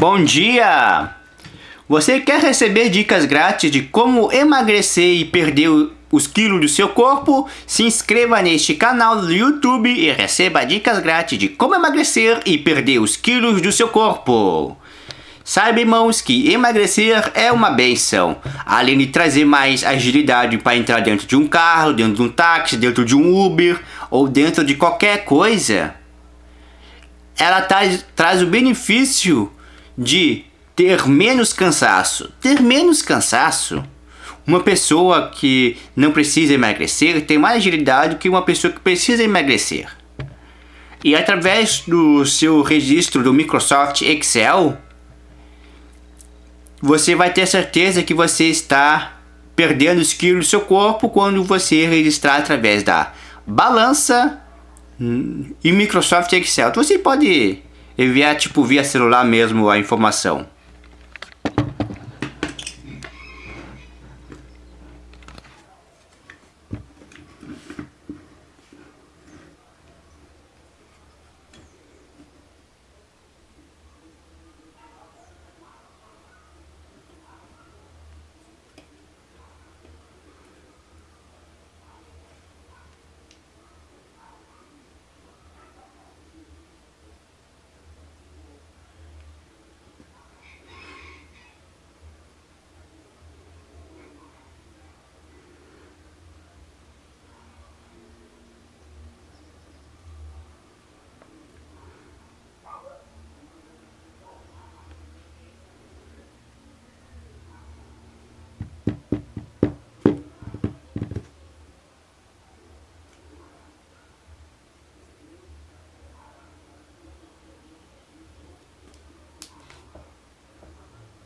Bom dia! Você quer receber dicas grátis de como emagrecer e perder os quilos do seu corpo? Se inscreva neste canal do YouTube e receba dicas grátis de como emagrecer e perder os quilos do seu corpo. Saiba, irmãos, que emagrecer é uma benção. Além de trazer mais agilidade para entrar dentro de um carro, dentro de um táxi, dentro de um Uber ou dentro de qualquer coisa, ela traz, traz o benefício de ter menos cansaço. Ter menos cansaço. Uma pessoa que não precisa emagrecer tem mais agilidade que uma pessoa que precisa emagrecer. E através do seu registro do Microsoft Excel, você vai ter certeza que você está perdendo os quilos do seu corpo quando você registrar através da balança hum, e Microsoft Excel. Você pode enviar tipo via celular mesmo a informação.